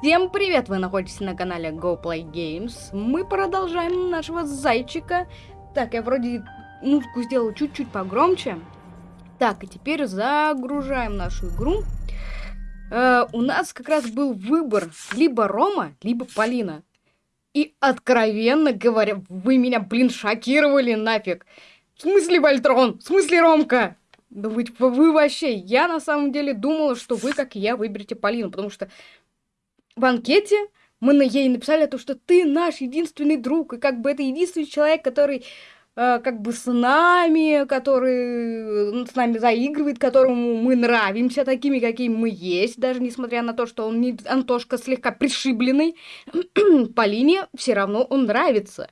Всем привет! Вы находитесь на канале Go Play Games. Мы продолжаем нашего зайчика. Так, я вроде музыку сделал чуть-чуть погромче. Так, и теперь загружаем нашу игру. Э, у нас как раз был выбор либо Рома, либо Полина. И откровенно говоря, вы меня, блин, шокировали нафиг. В смысле Вольтрон? В смысле Ромка? Да вы, вы вообще, я на самом деле думала, что вы, как и я, выберете Полину, потому что в анкете мы на ей написали то, что ты наш единственный друг, и как бы это единственный человек, который э, как бы с нами, который с нами заигрывает, которому мы нравимся такими, какими мы есть, даже несмотря на то, что он не Антошка слегка пришибленный, Полине все равно он нравится.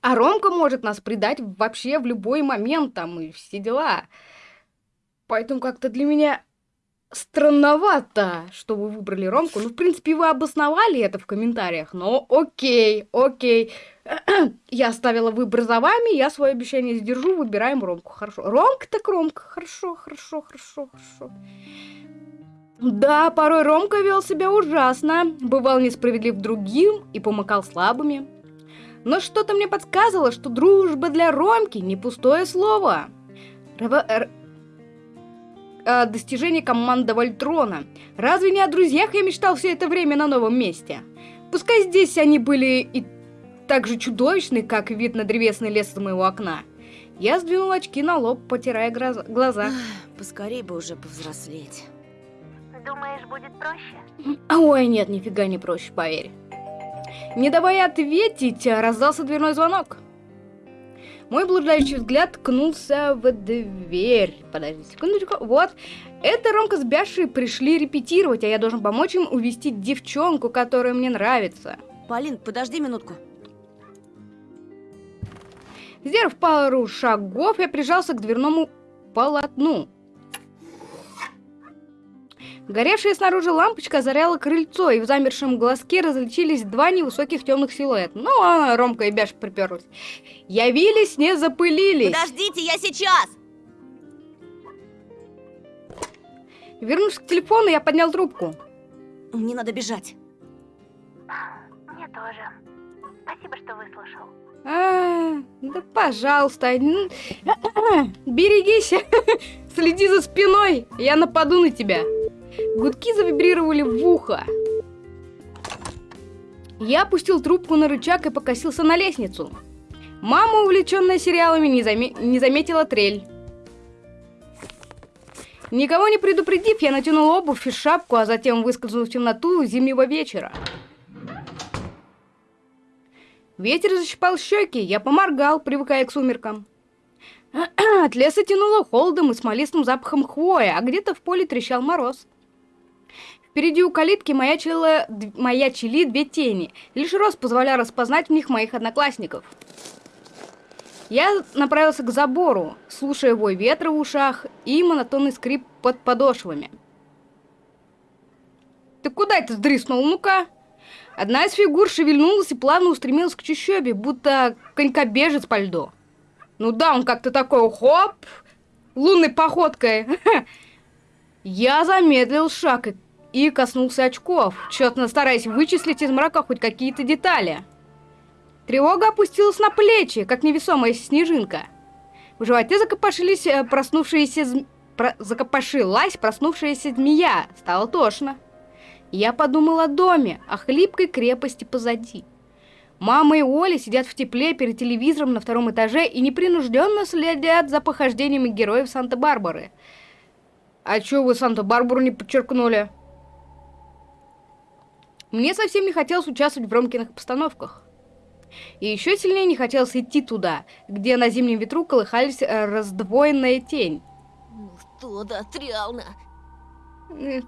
А Ромка может нас предать вообще в любой момент, там, и все дела. Поэтому как-то для меня странновато, что вы выбрали Ромку. Ну, в принципе, вы обосновали это в комментариях, но окей, окей. Я оставила выбор за вами, я свое обещание сдержу, выбираем Ромку. Хорошо. Ромка так Ромка. Хорошо, хорошо, хорошо, хорошо. Да, порой Ромка вел себя ужасно, бывал несправедлив другим и помыкал слабыми. Но что-то мне подсказывало, что дружба для Ромки не пустое слово. Э, достижение команды Вольтрона. Разве не о друзьях я мечтал все это время на новом месте? Пускай здесь они были и так же чудовищны, как вид на древесный лес из моего окна. Я сдвинул очки на лоб, потирая глаза. Поскорей бы уже повзрослеть. Думаешь, будет проще? Ой, нет, нифига не проще, поверь. Не давая ответить, раздался дверной звонок. Мой блуждающий взгляд ткнулся в дверь. Подожди секундочку. Вот. Это Ромка с Бяшей пришли репетировать, а я должен помочь им увести девчонку, которая мне нравится. Полин, подожди минутку. Сделав пару шагов, я прижался к дверному полотну. Горевшая снаружи лампочка озаряла крыльцо, и в замершем глазке различились два невысоких темных силуэта. Ну, а Ромка и Бяш приперлись. Явились, не запылились. Подождите, я сейчас! Вернувшись к телефону, я поднял трубку. Мне надо бежать. Мне тоже. Спасибо, что выслушал. А, да пожалуйста. Берегись. Следи за спиной. Я нападу на тебя. Гудки завибрировали в ухо. Я опустил трубку на рычаг и покосился на лестницу. Мама, увлеченная сериалами, не, заме не заметила трель. Никого не предупредив, я натянул обувь и шапку, а затем выскользнул в темноту зимнего вечера. Ветер защипал щеки, я поморгал, привыкая к сумеркам. От леса тянуло холодом и смолистым запахом хвоя, а где-то в поле трещал мороз. Впереди у калитки маячила, маячили две тени. Лишь рост позволял распознать в них моих одноклассников. Я направился к забору, слушая вой ветра в ушах и монотонный скрип под подошвами. «Ты куда это сдриснул? Ну-ка!» Одна из фигур шевельнулась и плавно устремилась к чащобе, будто конькобежец по льду. Ну да, он как-то такой, хоп, лунной походкой. Я замедлил шаг и и коснулся очков, тщетно стараясь вычислить из мрака хоть какие-то детали. Тревога опустилась на плечи, как невесомая снежинка. В животе закопошились э, проснувшиеся зм... Про... закопошилась проснувшаяся змея. Стало тошно. Я подумал о доме, о хлипкой крепости позади. Мама и Оля сидят в тепле перед телевизором на втором этаже и непринужденно следят за похождениями героев Санта-Барбары. А чё вы Санта-Барбару не подчеркнули? Мне совсем не хотелось участвовать в Ромкиных постановках. И еще сильнее не хотелось идти туда, где на зимнем ветру колыхались э, раздвоенная тень. Ну что реально.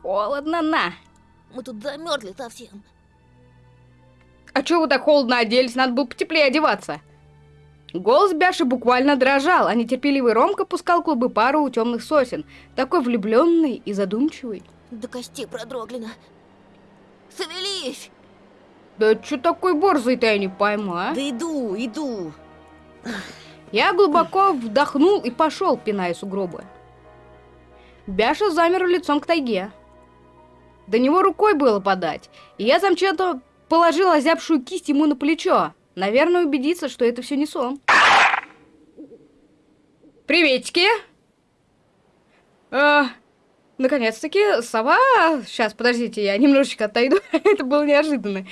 Холодно, на. Мы тут замерзли совсем. А чего вы так холодно оделись? Надо было потеплее одеваться. Голос Бяши буквально дрожал, а нетерпеливый Ромка пускал клубы пару у темных сосен. Такой влюбленный и задумчивый. До костей продрогли. Шевелись! Да что такой борзый-то я не пойму, а? Да иду, иду. Я глубоко вдохнул и пошел, пиная сугробы. Бяша замер лицом к тайге. До него рукой было подать. И я замчато положил озябшую кисть ему на плечо. Наверное, убедиться, что это все не сон. Приветики! А, Наконец-таки, сова... Сейчас, подождите, я немножечко отойду. это было неожиданно.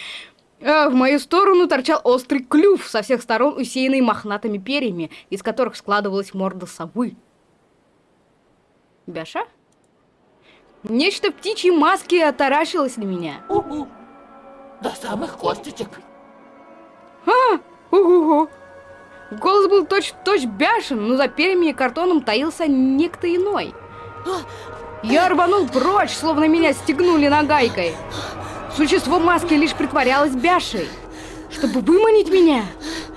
А, в мою сторону торчал острый клюв, со всех сторон усеянный мохнатыми перьями, из которых складывалась морда совы. Бяша? Нечто в птичьей маске отаращилось на меня. Угу. До самых косточек. А, угу. Голос был точь-в-точь -точь бяшен, но за перьями и картоном таился некто иной. Я рванул прочь, словно меня стегнули нагайкой. Существо маски лишь притворялось бяшей. Чтобы выманить меня,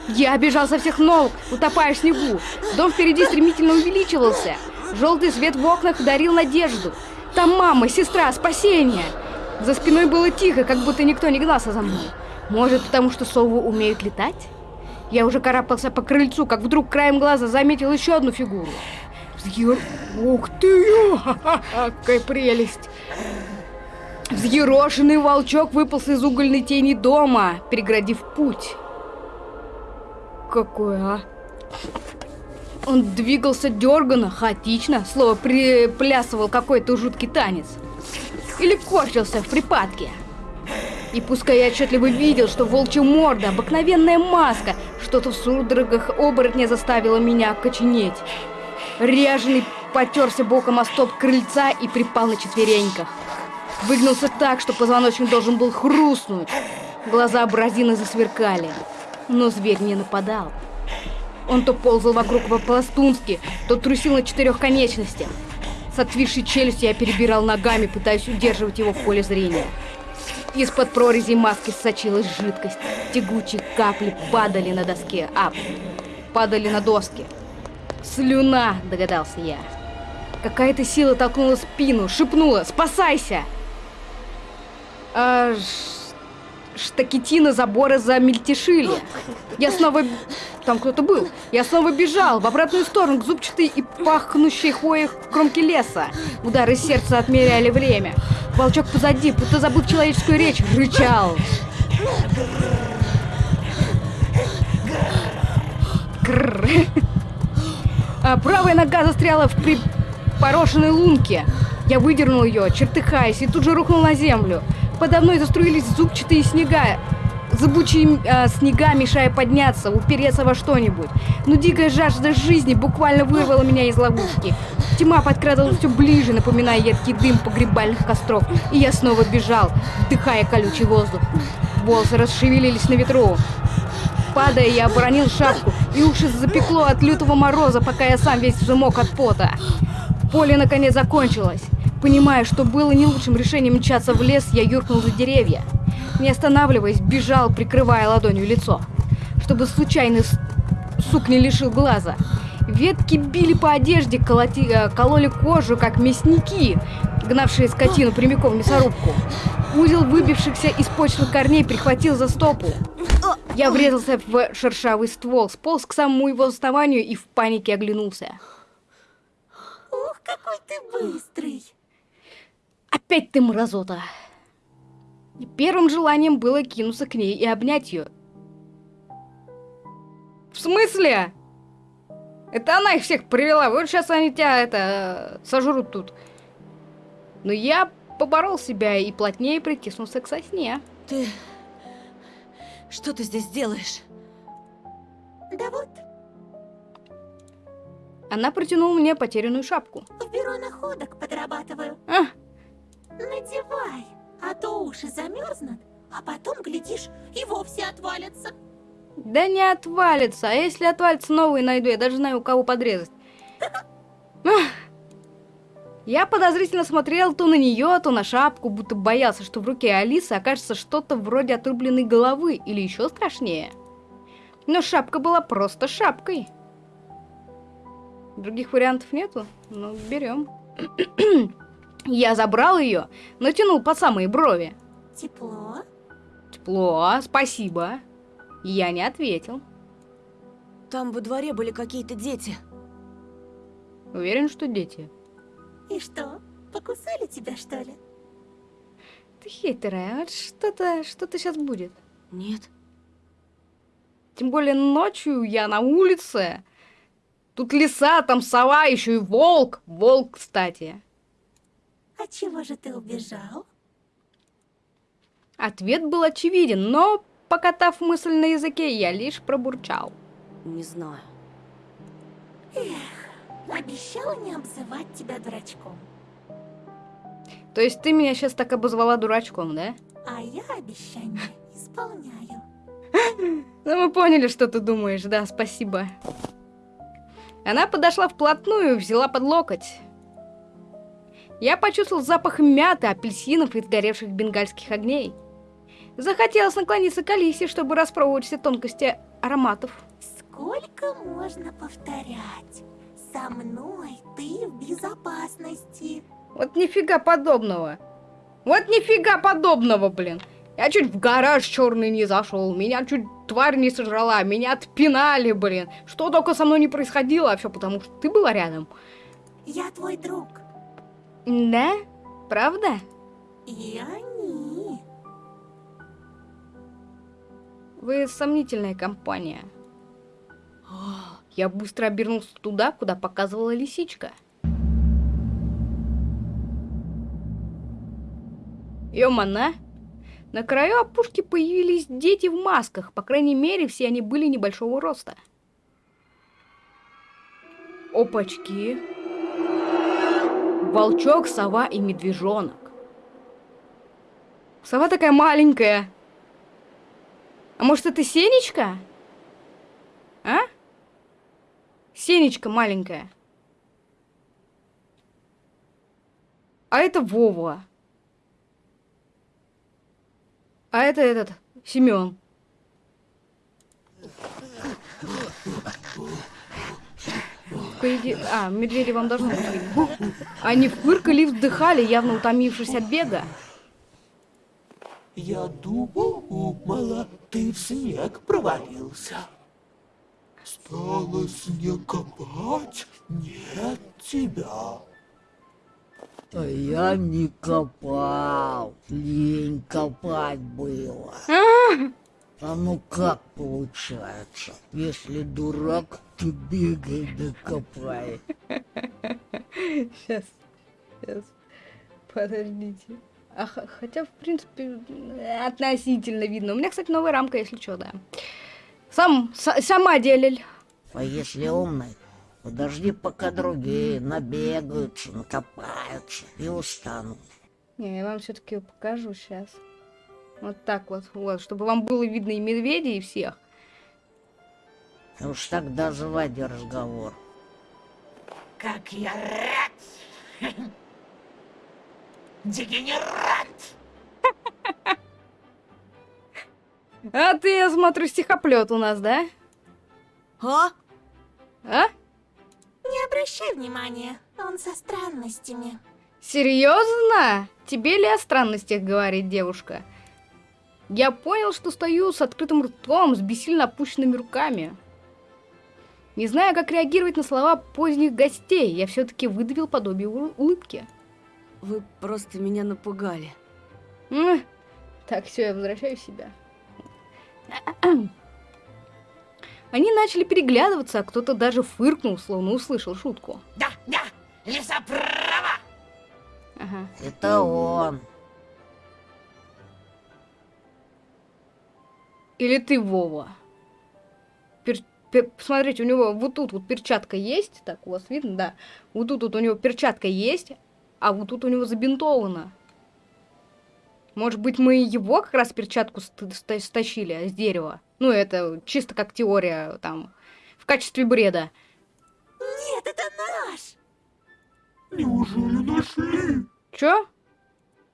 я бежал со всех ног, утопая в снегу. Дом впереди стремительно увеличивался. Желтый свет в окнах дарил надежду. Там мама, сестра, спасение. За спиной было тихо, как будто никто не гнался за мной. Может, потому что совы умеют летать? Я уже карабкался по крыльцу, как вдруг краем глаза заметил еще одну фигуру. Взъер... Ух ты! Какая прелесть! Взъерошенный волчок выполз из угольной тени дома, переградив путь. Какой, а? Он двигался дерганно, хаотично, слово приплясывал какой-то жуткий танец. Или корчился в припадке. И пускай я отчетливо видел, что волчья морда, обыкновенная маска, что-то в судорогах оборотня заставило меня коченеть. Ряженый потерся боком о стоп крыльца и припал на четвереньках. Выгнулся так, что позвоночник должен был хрустнуть. Глаза абразины засверкали. Но зверь не нападал. Он то ползал вокруг по-пластунски, то трусил на четырех конечностях. С отвисшей челюстью я перебирал ногами, пытаясь удерживать его в поле зрения. Из-под прорези маски сочилась жидкость. Тягучие капли падали на доске, а падали на доски. Слюна, догадался я. Какая-то сила толкнула спину, шепнула «Спасайся!» а, штакетина забора замельтешили. Я снова... Там кто-то был. Я снова бежал в обратную сторону, к зубчатой и пахнущей хвоей кромки леса. Удары сердца отмеряли время. Волчок позади, будто забыл человеческую речь, рычал. Крррр. А правая нога застряла в припорошенной лунке. Я выдернул ее, чертыхаясь, и тут же рухнул на землю. Подо мной заструились зубчатые снега, зыбучие э, снега, мешая подняться, упереться во что-нибудь. Но дикая жажда жизни буквально вырвала меня из ловушки. Тьма подкрадывалась все ближе, напоминая едкий дым погребальных костров. И я снова бежал, вдыхая колючий воздух. Волосы расшевелились на ветру. Падая, я оборонил шапку, и уши запекло от лютого мороза, пока я сам весь взмок от пота. Поле наконец закончилось. Понимая, что было не лучшим решением мчаться в лес, я юркнул за деревья. Не останавливаясь, бежал, прикрывая ладонью лицо, чтобы случайный сук не лишил глаза. Ветки били по одежде, колоти, э, кололи кожу, как мясники, гнавшие скотину прямиком в мясорубку. Узел выбившихся из почных корней прихватил за стопу. Я врезался в шершавый ствол, сполз к самому его основанию и в панике оглянулся. Ух, какой ты быстрый! Опять ты мразота! Первым желанием было кинуться к ней и обнять ее. В смысле? Это она их всех привела. Вот сейчас они тебя это сожрут тут. Но я поборол себя и плотнее притиснулся к сосне. Ты что ты здесь делаешь? Да вот. Она протянула мне потерянную шапку. В бюро находок подрабатываю. А? Надевай, а то уши замерзнут, а потом, глядишь, и вовсе отвалятся. Да не отвалится, а если отвалится, новые найду, я даже знаю, у кого подрезать. Я подозрительно смотрел то на нее, то на шапку, будто боялся, что в руке Алисы окажется что-то вроде отрубленной головы, или еще страшнее. Но шапка была просто шапкой. Других вариантов нету? Ну, берем. Я забрал ее, натянул по самые брови. Тепло? Тепло, спасибо. Я не ответил. Там во дворе были какие-то дети. Уверен, что дети. И что, покусали тебя, что ли? Ты хитрая, вот что-то, что-то сейчас будет. Нет. Тем более ночью я на улице. Тут лиса, там сова, еще и волк. Волк, кстати. А чего же ты убежал? Ответ был очевиден, но, покатав мысль на языке, я лишь пробурчал. Не знаю. Обещала не обзывать тебя дурачком. То есть ты меня сейчас так обозвала дурачком, да? А я обещание исполняю. Ну, мы поняли, что ты думаешь, да, спасибо. Она подошла вплотную и взяла под локоть. Я почувствовал запах мяты, апельсинов и сгоревших бенгальских огней. Захотелось наклониться к Алисе, чтобы распробовать все тонкости ароматов. Сколько можно повторять? Со мной ты в безопасности. Вот нифига подобного. Вот нифига подобного, блин. Я чуть в гараж черный не зашел, меня чуть тварь не сожрала, меня отпинали, блин. Что только со мной не происходило, а все потому, что ты была рядом. Я твой друг. Да? Правда? И они. Вы сомнительная компания. Я быстро обернулся туда, куда показывала лисичка. Ёмана! На краю опушки появились дети в масках. По крайней мере, все они были небольшого роста. Опачки. Волчок, сова и медвежонок. Сова такая маленькая. А может, это Сенечка? А? Сенечка маленькая. А это Вова. А это этот, Семен. По идее... А, медведи вам должны быть. Они фыркали и вздыхали, явно утомившись от бега. Я думала, ты в снег провалился. Стало снег копать, нет тебя. А я не копал, лень копать было. А ну как получается? Если дурак, то бегай да копай. Сейчас, сейчас. Подождите. А, хотя, в принципе, относительно видно. У меня, кстати, новая рамка, если что, да. Сам, с- сама делиль. А если умный, подожди, пока другие набегаются, накопаются и устанут. Не, я вам все-таки покажу сейчас. Вот так вот, вот, чтобы вам было видно и медведей, и всех. И уж тогда заводи разговор. Как я рад! Дегенерат! А ты, я смотрю, стихоплет у нас, да? А? А? Не обращай внимания, он со странностями. Серьезно? Тебе ли о странностях говорит девушка? Я понял, что стою с открытым ртом, с бессильно опущенными руками. Не знаю, как реагировать на слова поздних гостей, я все-таки выдавил подобие улыбки. Вы просто меня напугали. Так, все, я возвращаю себя. Они начали переглядываться, а кто-то даже фыркнул, словно услышал шутку. Да, да, лиса права! Ага. Это он. Или ты, Вова? Пер- пер- Посмотрите, у него вот тут вот перчатка есть. Так, у вас видно, да. Вот тут вот у него перчатка есть, а вот тут у него забинтовано. Может быть, мы его как раз перчатку ст- ста- стащили с дерева? Ну, это чисто как теория, там, в качестве бреда. Нет, это наш! Неужели нашли? Чё?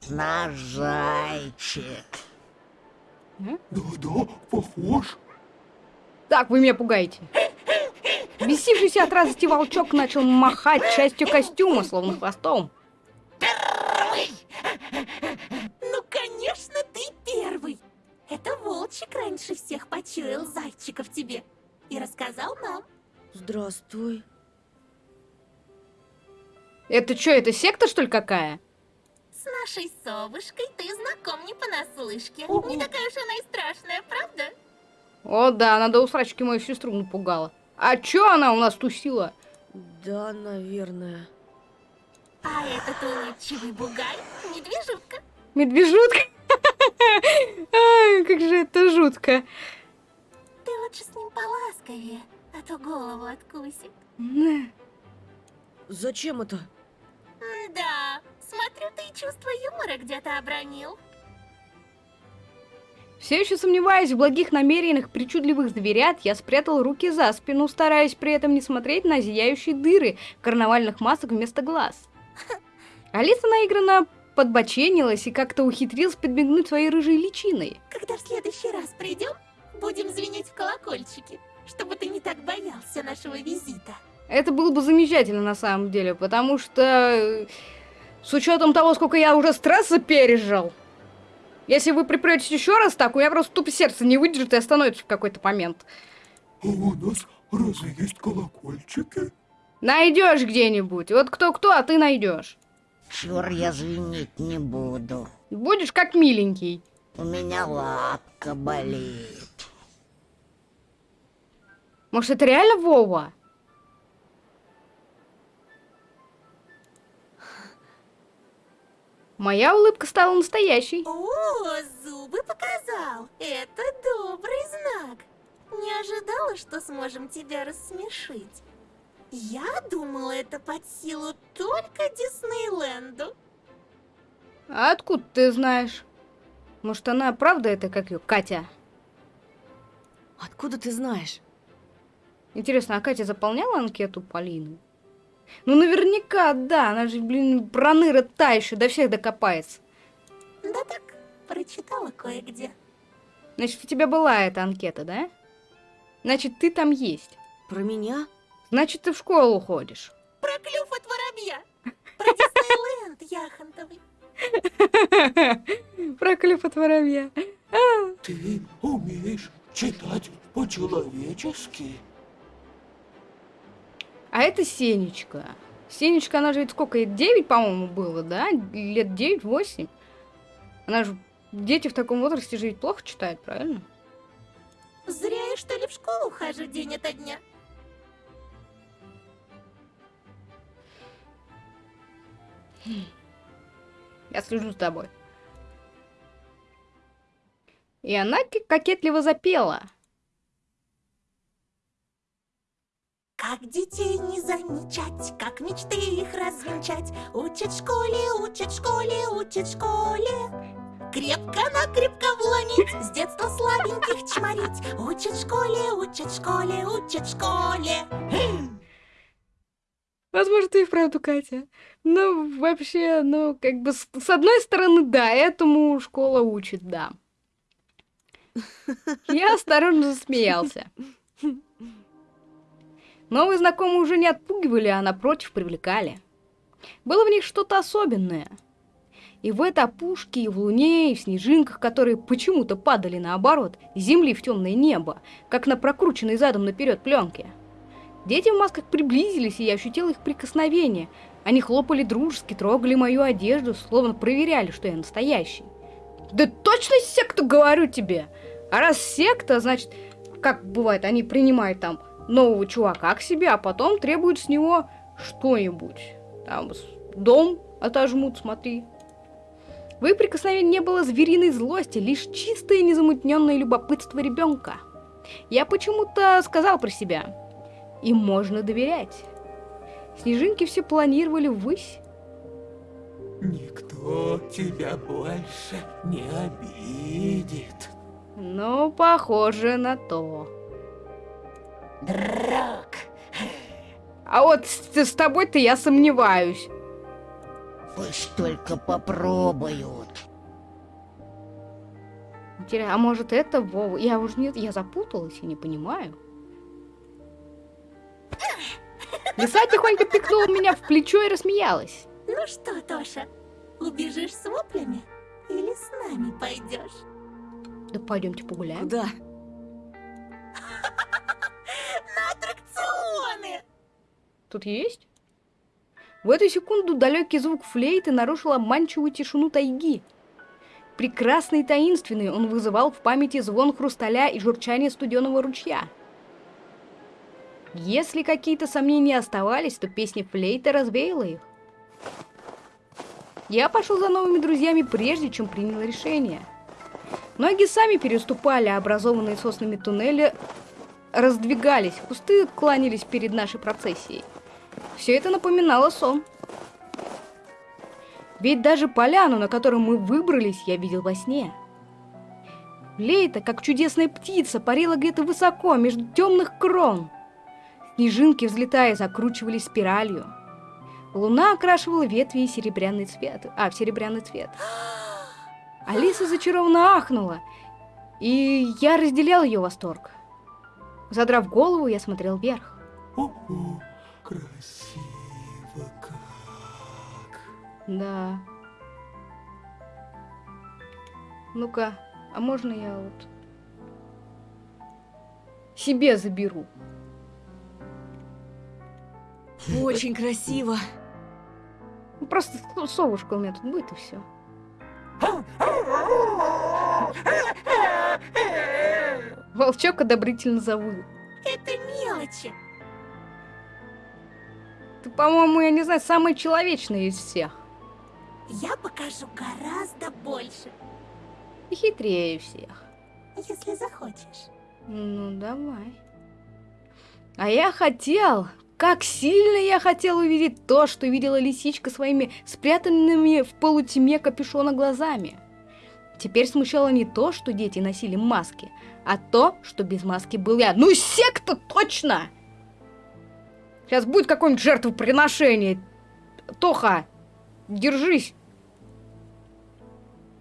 Наш зайчик. Да-да, похож. Так, вы меня пугаете. Бесившийся от радости волчок начал махать частью костюма, словно хвостом. Это волчик раньше всех почуял зайчика в тебе и рассказал нам. Здравствуй. Это что, это секта, что ли, какая? С нашей совушкой ты знаком не понаслышке. Не такая уж она и страшная, правда? О, да, она до усрачки мою сестру напугала. А чё она у нас тусила? Да, наверное. А этот улыбчивый бугай — медвежутка. Медвежутка? Как же это жутко. Ты лучше с ним поласковее, а то голову откусит. Зачем это? Да, смотрю, ты и чувство юмора где-то обронил. Все еще сомневаясь в благих намерениях причудливых зверят, я спрятал руки за спину, стараясь при этом не смотреть на зияющие дыры карнавальных масок вместо глаз. Алиса наигранно подбоченилась и как-то ухитрилась подмигнуть своей рыжей личиной. Когда в следующий раз придем, будем звенеть в колокольчики, чтобы ты не так боялся нашего визита. Это было бы замечательно на самом деле, потому что э, с учетом того, сколько я уже стресса пережил, если вы припретесь еще раз так, у меня просто тупо сердце не выдержит и остановится в какой-то момент. А у нас разве есть колокольчики? Найдешь где-нибудь. Вот кто-кто, а ты найдешь. Чур, я звенить не буду. Будешь как миленький. У меня лапка болит. Может, это реально Вова? Моя улыбка стала настоящей. О, зубы показал. Это добрый знак. Не ожидала, что сможем тебя рассмешить. Я думала, это под силу только Диснейленду. А откуда ты знаешь? Может, она правда это как ее, Катя? Откуда ты знаешь? Интересно, а Катя заполняла анкету Полины? Ну, наверняка, да. Она же, блин, проныра та еще, до всех докопается. Да так, прочитала кое-где. Значит, у тебя была эта анкета, да? Значит, ты там есть. Про меня? Значит, ты в школу ходишь. Про клюв от воробья. Про Диснейленд яхонтовый. Про клюв от воробья. Ты умеешь читать по-человечески? А это Сенечка. Сенечка, она же ведь сколько, ей 9, по-моему, было, да? Лет 9-8. Она же... Дети в таком возрасте же ведь плохо читают, правильно? Зря я, что ли, в школу хожу день ото дня. Я слежу за тобой. И она кокетливо запела. Как детей не замечать, как мечты их развенчать. Учат школе, учат школе, учат школе. Крепко-накрепко вломить, с детства слабеньких чморить. Учат школе, учат школе, учат школе. Возможно, ты и вправду, Катя. Ну, вообще, ну, как бы, с, с одной стороны, да, этому школа учит, да. Я осторожно засмеялся. Новые знакомые уже не отпугивали, а напротив привлекали. Было в них что-то особенное. И в этой опушке, и в луне, и в снежинках, которые почему-то падали наоборот, земли в темное небо, как на прокрученной задом наперед пленке. Дети в масках приблизились, и я ощутил их прикосновение. Они хлопали дружески, трогали мою одежду, словно проверяли, что я настоящий. Да точно секта, говорю тебе! А раз секта, значит, как бывает, они принимают там нового чувака к себе, а потом требуют с него что-нибудь. Там дом отожмут, смотри. В их прикосновении не было звериной злости, лишь чистое незамутненное любопытство ребенка. Я почему-то сказал про себя. Им можно доверять. Снежинки все планировали ввысь. Никто тебя больше не обидит. Но похоже на то. Драк. А вот с, с тобой-то я сомневаюсь. Пусть только попробуют. Интересно, а может это Вова? Я уже нет, я запуталась и не понимаю. Лиса тихонько пикнула меня в плечо и рассмеялась. Ну что, Тоша, убежишь с воплями или с нами пойдешь? Да пойдемте погуляем. Куда? На аттракционы! Тут есть? В эту секунду далекий звук флейты нарушил обманчивую тишину тайги. Прекрасный и таинственный он вызывал в памяти звон хрусталя и журчание студеного ручья. Если какие-то сомнения оставались, то песня флейты развеяла их. Я пошел за новыми друзьями, прежде чем принял решение. Ноги сами переступали, а образованные соснами туннели раздвигались, кусты кланялись перед нашей процессией. Все это напоминало сон. Ведь даже поляну, на которую мы выбрались, я видел во сне. Лейта, как чудесная птица, парила где-то высоко, между темных крон. Снежинки, взлетая, закручивались спиралью. Луна окрашивала ветви в серебряный цвет. А, в серебряный цвет. Алиса зачарованно ахнула, и я разделял ее восторг. Задрав голову, я смотрел вверх. Ого, красиво как. Да. Ну-ка, а можно я вот себе заберу? Очень красиво. Ну, Просто со- совушка у меня тут будет и все. Волчок одобрительно завыл. Это мелочи. Ты, по-моему, я не знаю, самый человечный из всех. Я покажу гораздо больше, И хитрее всех. если захочешь. Ну, давай. А я хотел, как сильно я хотел увидеть то, что видела лисичка своими спрятанными в полутьме капюшона глазами. Теперь смущало не то, что дети носили маски, а то, что без маски был я. Ну, секта точно! Сейчас будет какое-нибудь жертвоприношение. Тоха, держись.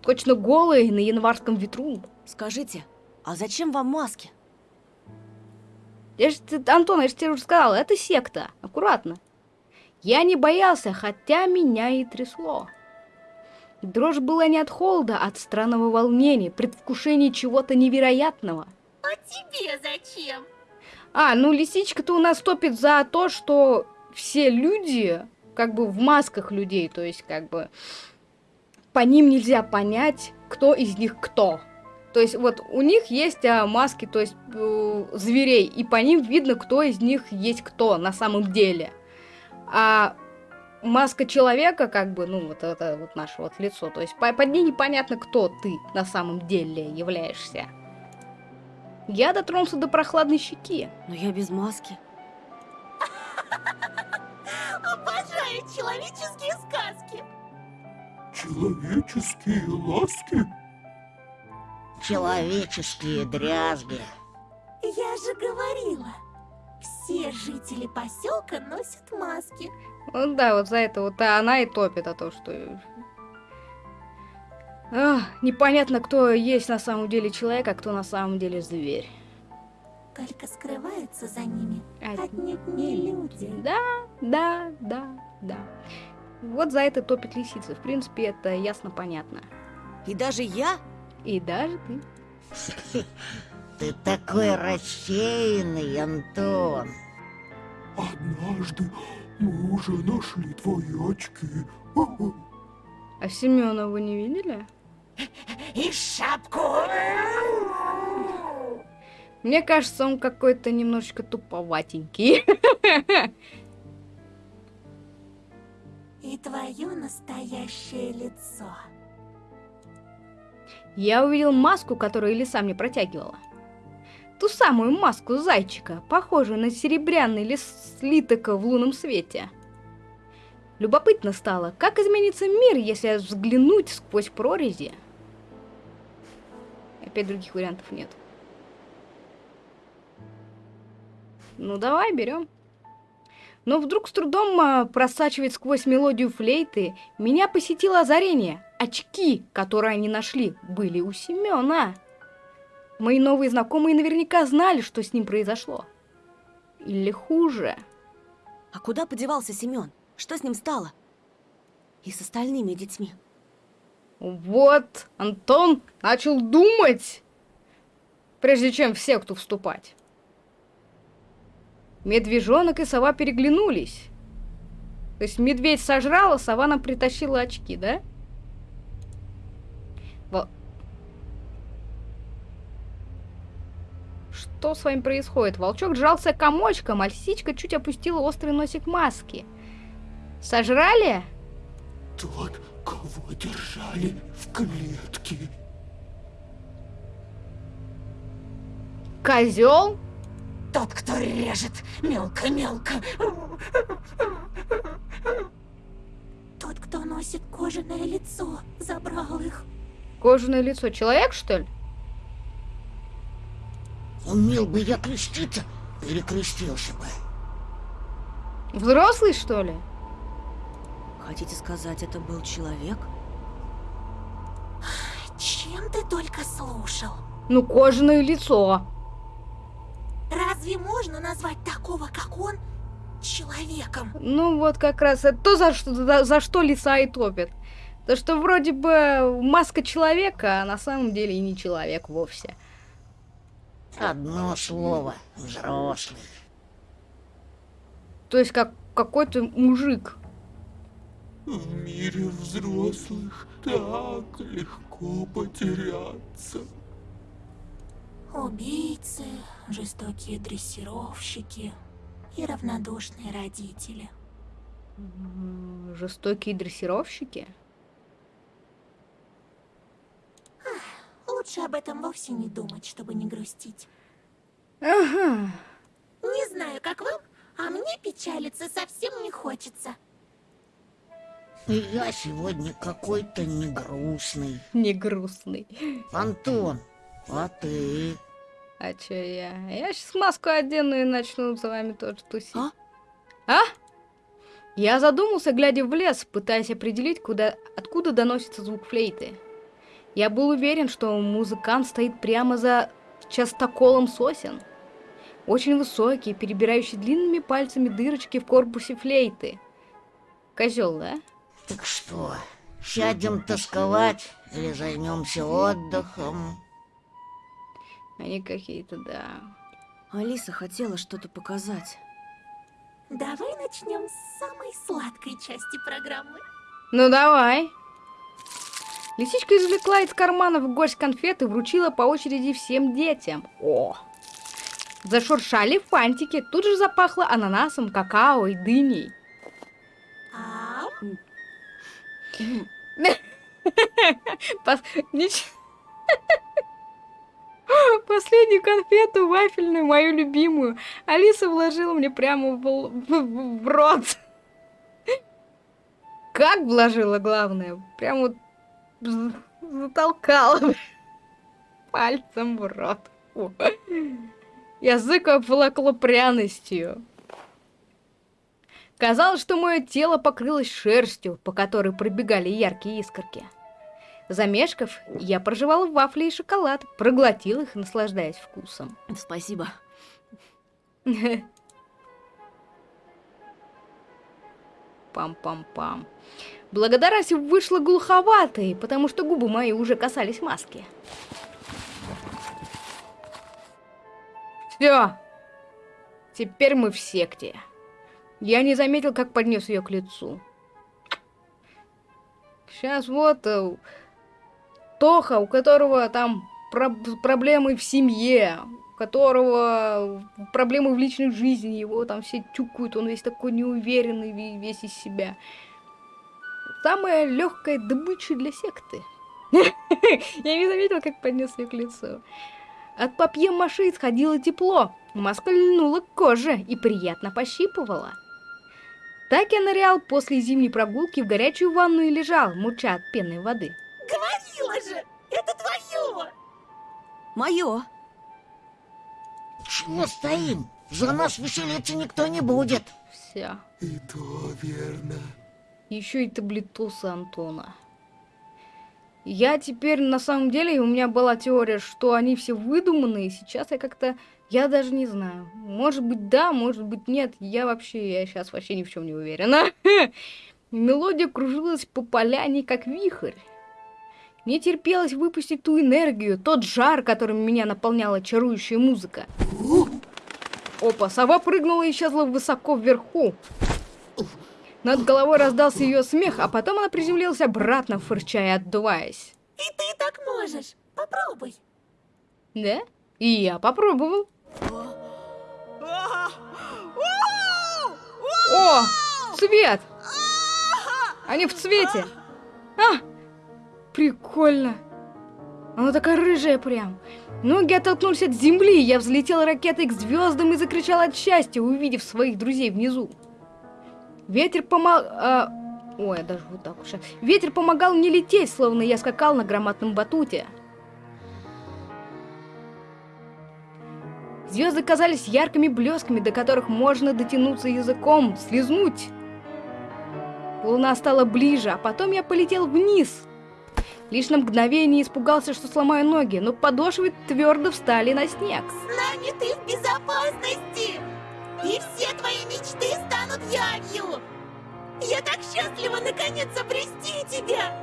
Точно голый на январском ветру. Скажите, а зачем вам маски? Я же, Антон, я же тебе уже сказала, это секта. Аккуратно. Я не боялся, хотя меня и трясло. Дрожь была не от холода, а от странного волнения, предвкушения чего-то невероятного. А тебе зачем? А, ну лисичка-то у нас топит за то, что все люди, как бы в масках людей, то есть как бы по ним нельзя понять, кто из них кто. То есть вот у них есть а, маски, то есть э, зверей, и по ним видно, кто из них есть кто на самом деле. А маска человека, как бы, ну вот это вот наше вот лицо, то есть по- под ней непонятно, кто ты на самом деле являешься. Я дотронулся до прохладной щеки. Но я без маски. Обожаю человеческие сказки. Человеческие ласки? Человеческие дрязги. Я же говорила, все жители поселка носят маски. Ну да, вот за это вот она и топит, а то, что... Ах, непонятно, кто есть на самом деле человек, а кто на самом деле зверь. Только скрываются за ними А- отнюдь не люди. Да, да, да, да. Вот за это топит лисица. В принципе, это ясно понятно. И даже я? И даже ты. Ты такой рассеянный, Антон. Однажды мы уже нашли твои очки. А Семена вы не видели? И шапку. Мне кажется, он какой-то немножечко туповатенький. И твое настоящее лицо. Я увидел маску, которую лиса мне протягивала. Ту самую маску зайчика, похожую на серебряный лис слиток в лунном свете. Любопытно стало, как изменится мир, если взглянуть сквозь прорези. Опять других вариантов нет. Ну давай, берем. Но вдруг с трудом а, просачивать сквозь мелодию флейты, меня посетило озарение. Очки, которые они нашли, были у Семена. Мои новые знакомые наверняка знали, что с ним произошло. Или хуже. А куда подевался Семен? Что с ним стало? И с остальными детьми? Вот, Антон начал думать, прежде чем в секту вступать. Медвежонок и сова переглянулись. То есть медведь сожрал, а сова нам притащила очки, да? Во- Что с вами происходит? Волчок сжался комочком, а лисичка чуть опустила острый носик маски. Сожрали? Тот, кого держали в клетке. Козел? Тот, кто режет мелко-мелко. Тот, кто носит кожаное лицо, забрал их. Кожаное лицо. Человек, что ли? Умел бы я креститься, перекрестился бы. Взрослый, что ли? Хотите сказать, это был человек? Чем ты только слушал? Ну, кожаное лицо. Разве можно назвать такого, как он, человеком? Ну, вот как раз это то, за что, за, за что лиса и топит. То, что вроде бы маска человека, а на самом деле и не человек вовсе. Одно слово. Взрослый. То есть как какой-то мужик. В мире взрослых так легко потеряться. Убийцы, жестокие дрессировщики и равнодушные родители. Жестокие дрессировщики. Лучше об этом вовсе не думать, чтобы не грустить. Ага. Не знаю, как вам, а мне печалиться совсем не хочется. Я сегодня какой-то не Не грустный. Антон, а ты? А чё я? Я сейчас маску одену и начну с вами тоже тусить. А? А? Я задумался, глядя в лес, пытаясь определить, куда, откуда доносится звук флейты. Я был уверен, что музыкант стоит прямо за частоколом сосен. Очень высокий, перебирающий длинными пальцами дырочки в корпусе флейты. Козел, да? Так что, сядем тосковать или займемся отдыхом? Они какие-то, да. Алиса хотела что-то показать. Давай начнем с самой сладкой части программы. Ну давай. Лисичка извлекла из кармана в горсть конфет и вручила по очереди всем детям. О! Зашуршали фантики, тут же запахло ананасом, какао и дыней. А Пос- нич- Последнюю конфету вафельную, мою любимую, Алиса вложила мне прямо в, в- в рот. Как вложила, главное? Прям вот затолкала пальцем в рот. О. Язык обволокло пряностью. Казалось, что мое тело покрылось шерстью, по которой пробегали яркие искорки. Замешкав, я прожевала вафли и шоколад, проглотил их, наслаждаясь вкусом. Спасибо. Пам-пам-пам. Благодарность вышла глуховатой, потому что губы мои уже касались маски. Все. Теперь мы в секте. Я не заметил, как поднес ее к лицу. Сейчас вот э, Тоха, у которого там проб- проблемы в семье, у которого проблемы в личной жизни, его там все тюкают, он весь такой неуверенный, ве- весь из себя. Самая легкая добыча для секты. Я не заметил, как поднес ее к лицу. От папье-маши исходило тепло, маска льнула к коже и приятно пощипывала. Так я нырял после зимней прогулки в горячую ванну и лежал, муча от пенной воды. Говорила же, это твое! Мое. Чего стоим? За нас веселиться никто не будет. Все. И то верно. Еще и таблетусы Антона. Я теперь, на самом деле, у меня была теория, что они все выдуманные. Сейчас я как-то, я даже не знаю. Может быть, да, может быть, нет. Я вообще, я сейчас вообще ни в чем не уверена. Мелодия кружилась по поляне, как вихрь. Не терпелось выпустить ту энергию, тот жар, которым меня наполняла чарующая музыка. Опа, сова прыгнула и исчезла высоко вверху. Над головой раздался ее смех, а потом она приземлилась обратно, фырча и отдуваясь. И ты так можешь. Попробуй. Да? И я попробовал. О, цвет! Они в цвете. А, прикольно. Она такая рыжая прям. Ноги оттолкнулись от земли, я взлетел ракетой к звездам и закричал от счастья, увидев своих друзей внизу. Ветер помог... А... Ой, даже вот так уж. Ветер помогал мне лететь, словно я скакал на громадном батуте. Звезды казались яркими блесками, до которых можно дотянуться языком, слезнуть. Луна стала ближе, а потом я полетел вниз. Лишь на мгновение испугался, что сломаю ноги, но подошвы твердо встали на снег. С нами ты в безопасности. И все твои мечты станут явью. Я так счастлива наконец обрести тебя.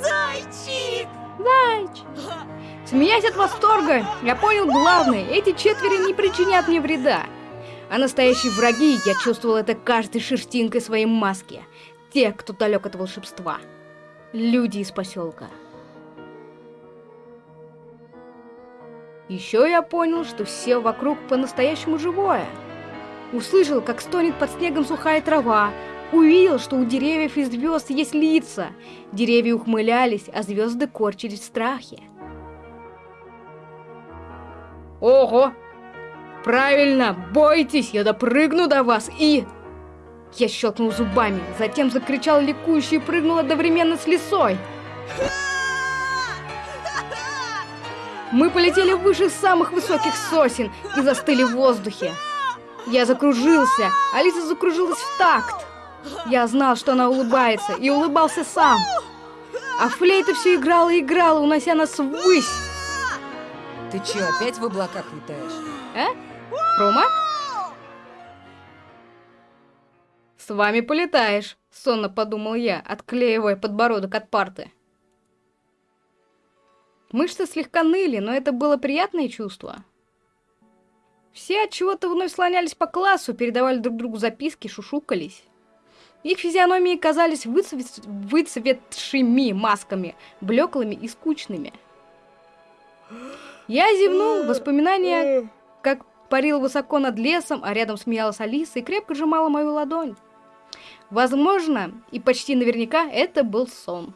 Зайчик! Зайчик! Смеясь от восторга, я понял главное, эти четверо не причинят мне вреда. А настоящие враги, я чувствовал это каждой шерстинкой своей маски. Те, кто далек от волшебства. Люди из поселка. Еще я понял, что все вокруг по-настоящему живое. Услышал, как стонет под снегом сухая трава. Увидел, что у деревьев и звезд есть лица. Деревья ухмылялись, а звезды корчились в страхе. Ого! Правильно, бойтесь, я допрыгну до вас и... Я щелкнул зубами, затем закричал ликующе и прыгнул одновременно с лисой. Мы полетели выше самых высоких сосен и застыли в воздухе. Я закружился, Алиса закружилась в такт. Я знал, что она улыбается, и улыбался сам. А флейта все играла и играла, унося нас ввысь. Ты че, опять в облаках летаешь? А? Рома? С вами полетаешь, сонно подумал я, отклеивая подбородок от парты. Мышцы слегка ныли, но это было приятное чувство. Все от чего-то вновь слонялись по классу, передавали друг другу записки, шушукались. Их физиономии казались выцвет... выцветшими масками, блеклыми и скучными. Я зевнул, воспоминания, как парил высоко над лесом, а рядом смеялась Алиса и крепко сжимала мою ладонь. Возможно, и почти наверняка это был сон.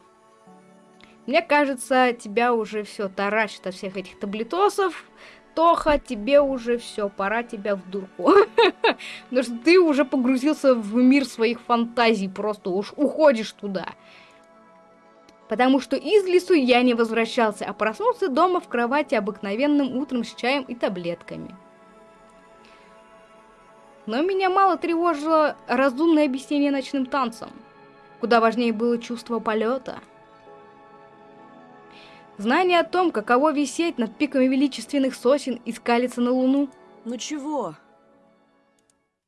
Мне кажется, тебя уже все таращит от всех этих таблетосов. Тоха, тебе уже все, пора тебя в дурку. Потому что ты уже погрузился в мир своих фантазий, просто уж уходишь туда. Потому что из лесу я не возвращался, а проснулся дома в кровати обыкновенным утром с чаем и таблетками. Но меня мало тревожило разумное объяснение ночным танцам. Куда важнее было чувство полета. Знание о том, каково висеть над пиками величественных сосен и скалиться на луну. Ну чего?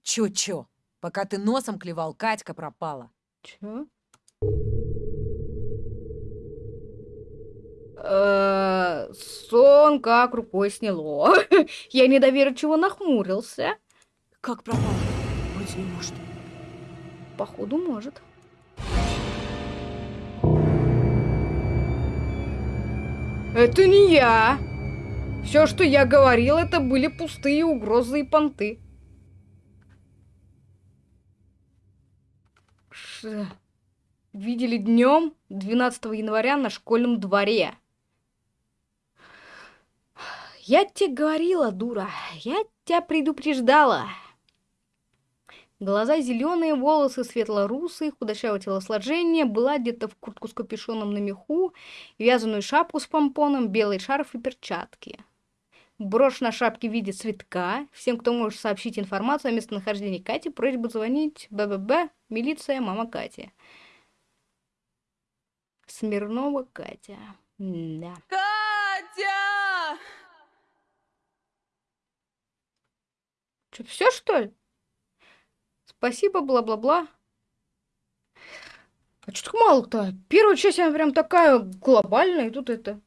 Чё-чё? Пока ты носом клевал, Катька пропала. Чё? Э, Сон как рукой сняло. Я недоверчиво нахмурился. Как пропала? Вроде не может. Походу, может. Это не я. Все, что я говорил, это были пустые угрозы и понты. Ш... Видели днем 12 января на школьном дворе. Я тебе говорила, дура. Я тебя предупреждала. Глаза зеленые, волосы светло-русые, худощавое телосложение, была где-то в куртку с капюшоном на меху, вязаную шапку с помпоном, белый шарф и перчатки. Брошь на шапке в виде цветка. Всем, кто может сообщить информацию о местонахождении Кати, просьба звонить БББ, милиция, мама Кати. Смирнова Катя. Да. Катя! Что, все что ли? Спасибо, бла-бла-бла. А что так мало-то? Первая часть, она прям такая глобальная, и тут это...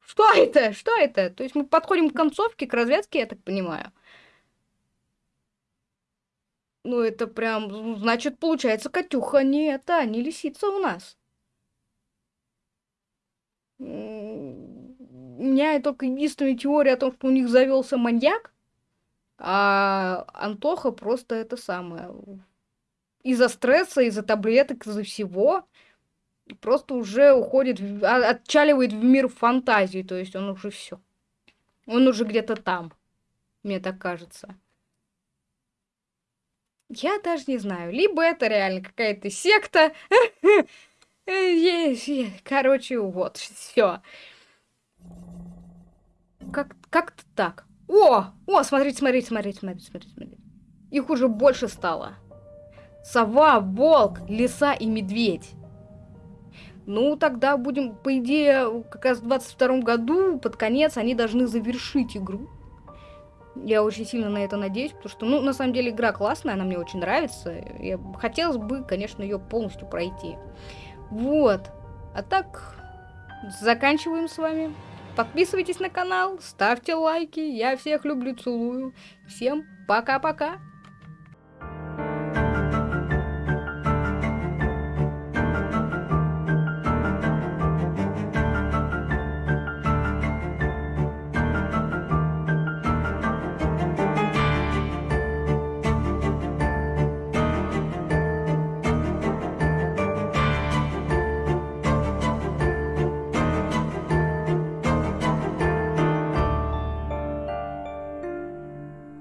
Что это? Что это? То есть мы подходим к концовке, к развязке, я так понимаю. Ну, это прям, ну, значит, получается, Катюха не это, не лисица у нас. У меня только единственная теория о том, что у них завелся маньяк, а Антоха просто это самое. Из-за стресса, из-за таблеток, из-за всего просто уже уходит, а- отчаливает в мир фантазии, то есть он уже все. Он уже где-то там, мне так кажется. Я даже не знаю. Либо это реально какая-то секта. Короче, вот, все. Как, как-то так. О! О, смотрите, смотрите, смотрите, смотрите, смотрите, смотрите. Их уже больше стало. Сова, волк, лиса и медведь. Ну, тогда будем, по идее, как раз в 22 году, под конец, они должны завершить игру. Я очень сильно на это надеюсь, потому что, ну, на самом деле, игра классная, она мне очень нравится. Я, хотелось бы, конечно, ее полностью пройти. Вот. А так, заканчиваем с вами. Подписывайтесь на канал, ставьте лайки. Я всех люблю, целую. Всем пока-пока.